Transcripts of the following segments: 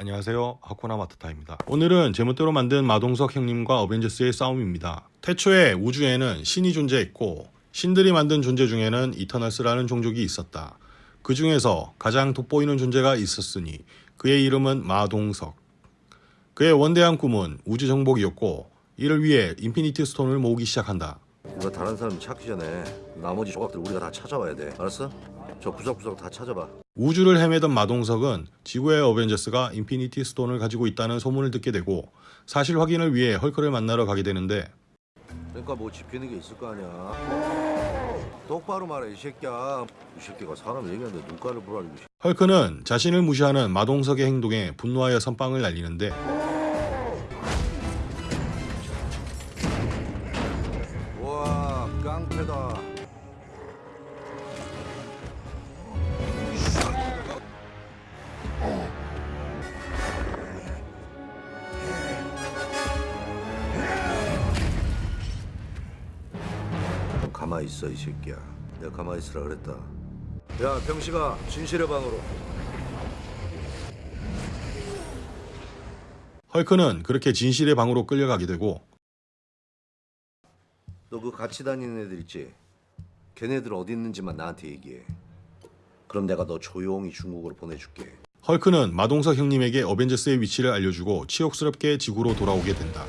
안녕하세요. 하쿠나 마타타입니다. 오늘은 제멋대로 만든 마동석 형님과 어벤져스의 싸움입니다. 태초에 우주에는 신이 존재했고 신들이 만든 존재 중에는 이터널스라는 종족이 있었다. 그 중에서 가장 돋보이는 존재가 있었으니 그의 이름은 마동석. 그의 원대한 꿈은 우주 정복이었고 이를 위해 인피니티 스톤을 모으기 시작한다. 이거 다른 사람이 찾기 전에 나머지 조각들 우리가 다 찾아와야 돼. 알았어? 저 구석구석 다 찾아봐. 우주를 헤매던 마동석은 지구의 어벤져스가 인피니티 스톤을 가지고 있다는 소문을 듣게 되고 사실 확인을 위해 헐크를 만나러 가게 되는데 그러니까 뭐 지키는 게 있을 거 아니야. 똑바로 말해 이 새끼야. 이 새끼가 사람 얘기하는데 눈가를 보라고. 헐크는 자신을 무시하는 마동석의 행동에 분노하여 선빵을 날리는데 와 깡패다. 가만히 있어 이 새끼야. 내가 가만히 있으라 그랬다. 야 병식아 진실의 방으로. 헐크는 그렇게 진실의 방으로 끌려가게 되고 너 그 같이 다니는 애들 있지? 걔네들 어디 있는지만 나한테 얘기해. 그럼 내가 너 조용히 중국으로 보내줄게. 헐크는 마동석 형님에게 어벤져스의 위치를 알려주고 치욕스럽게 지구로 돌아오게 된다.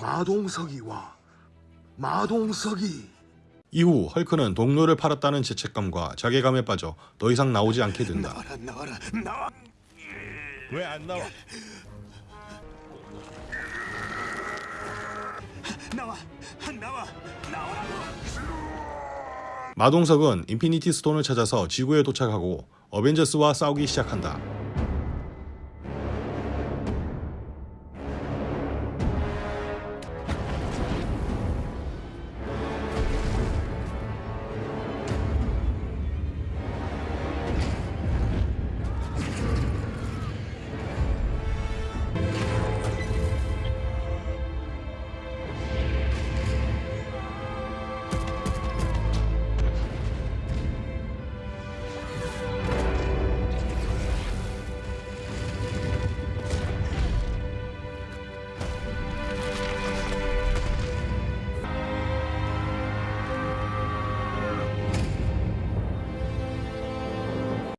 마동석이 와. 마동석이. 이후 헐크는 동료를 팔았다는 죄책감과 자괴감에 빠져 더 이상 나오지 않게 된다. 나와라 나와라 나와. 왜 안 나와? 나와 나와. 마동석은 인피니티 스톤을 찾아서 지구에 도착하고 어벤져스와 싸우기 시작한다.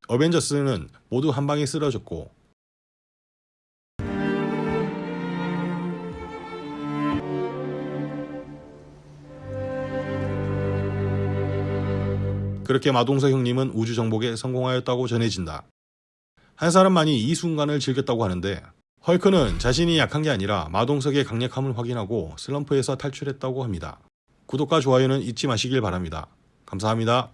어벤져스는 모두 한 방에 쓰러졌고 그렇게 마동석 형님은 우주 정복에 성공하였다고 전해진다. 한 사람만이 이 순간을 즐겼다고 하는데 헐크는 자신이 약한 게 아니라 마동석의 강력함을 확인하고 슬럼프에서 탈출했다고 합니다. 구독과 좋아요는 잊지 마시길 바랍니다. 감사합니다.